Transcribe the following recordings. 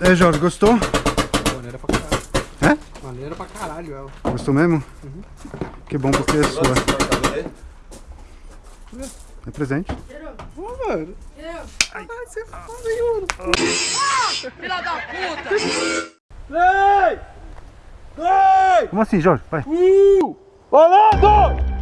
É, Jorge, gostou? Maneira pra caralho. É? Maneira pra caralho ela. Gostou mesmo? Que bom porque é sua. É presente. Pô, mano. Ai, você é foda, hein, mano. Filha da puta! Vem! Vem! Como assim, Jorge? Vai. Uh! Valendo!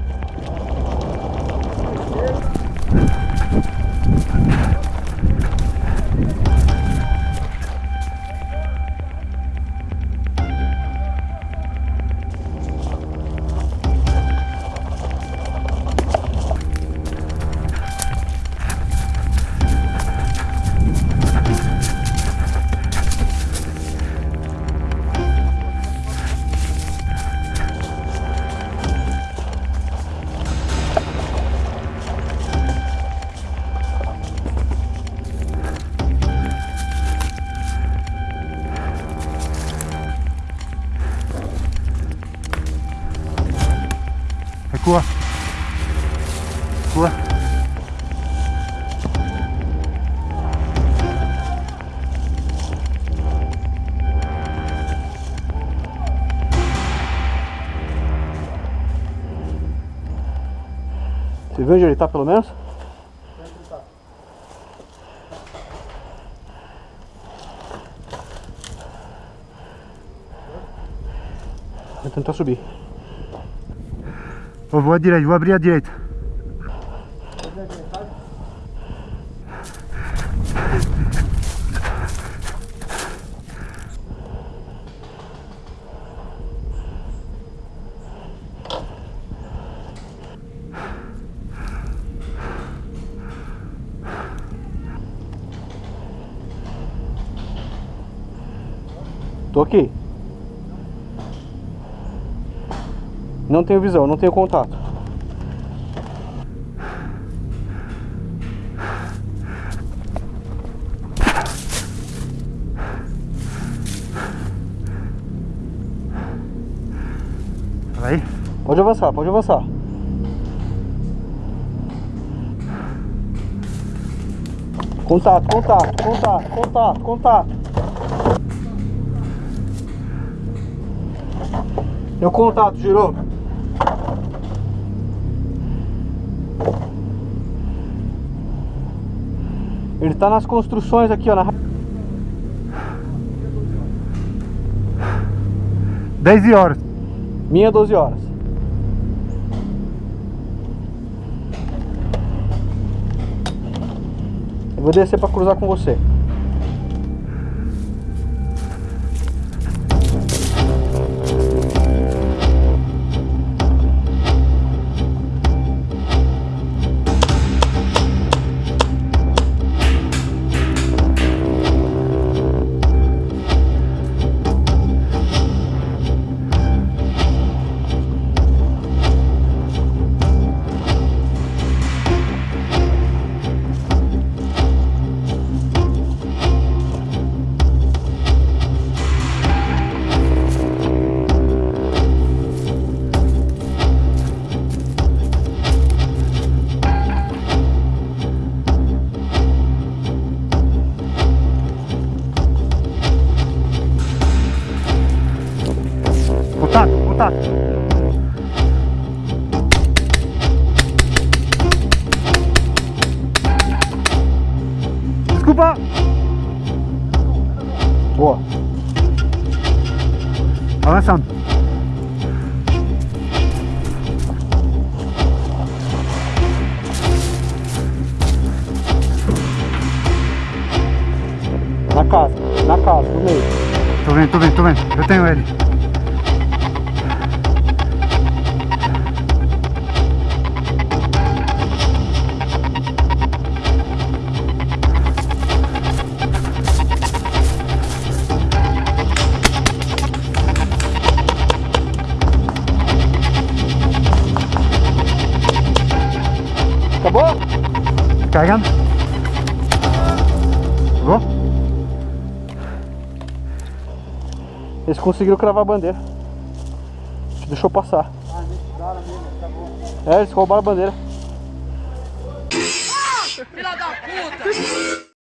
Recua. Recua. Você viu onde ele tá, pelo menos? Vou tentar subir. Eu vou à direita, vou abrir a direita. Tô aqui. Não tenho visão, não tenho contato. Vai. Pode avançar, pode avançar. Contato, contato, contato, contato, contato. Meu contato, girou. Ele tá nas construções aqui, ó. Na... 10 horas. Minha 12 horas. Eu vou descer pra cruzar com você. Contato. Desculpa. Boa. Avançando. Na casa, na casa, no meio. Tô vendo, tô vendo, tô vendo. Eu tenho ele. Acabou? Carregando. Vou? Eles conseguiram cravar a bandeira. Deixou passar. É, eles roubaram a bandeira. Filha da puta!